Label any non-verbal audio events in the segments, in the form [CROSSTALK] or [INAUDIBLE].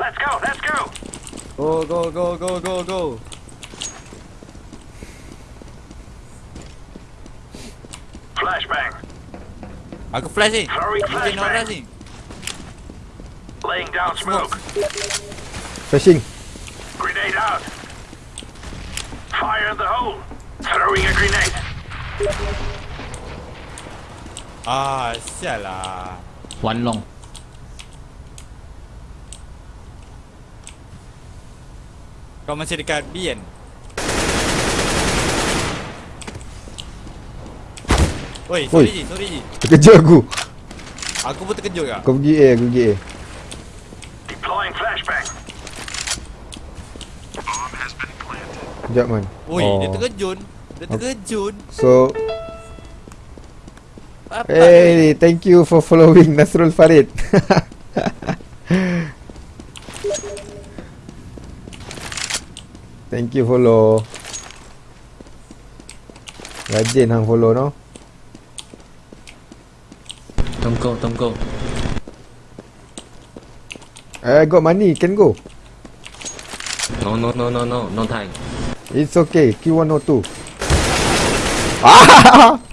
Let's go let's go go go go go. Go, go. Flashbang. Aku flash ni. Throwing Mungkin flashbang. orang ni. Laying down smoke. Flashing. Grenade out. Fire in the hole. Throwing a grenade. Ah, sial lah. One long. Kau masih dekat B kan? Oi, sorry Oi. Ji, sorry Ji. Terkejut aku. Aku pun terkejut kak. Kau pergi A, aku pergi A. Deploying flashbang. Sekejap man. Oi, Oh. dia terkejut. Dia terkejut. So, Apa? hey, thank you for following Nasrul Farid. [LAUGHS] thank you follow. Rajin hang follow no. Don't go, don't go. I got money, can go. No, no, no, no, no, no time. It's okay. Q102. Ah! [LAUGHS]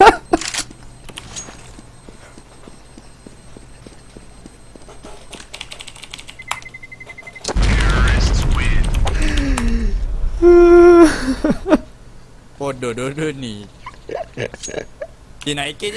[LAUGHS] โคตรดดโดูดูนี่ที่ไหนกิน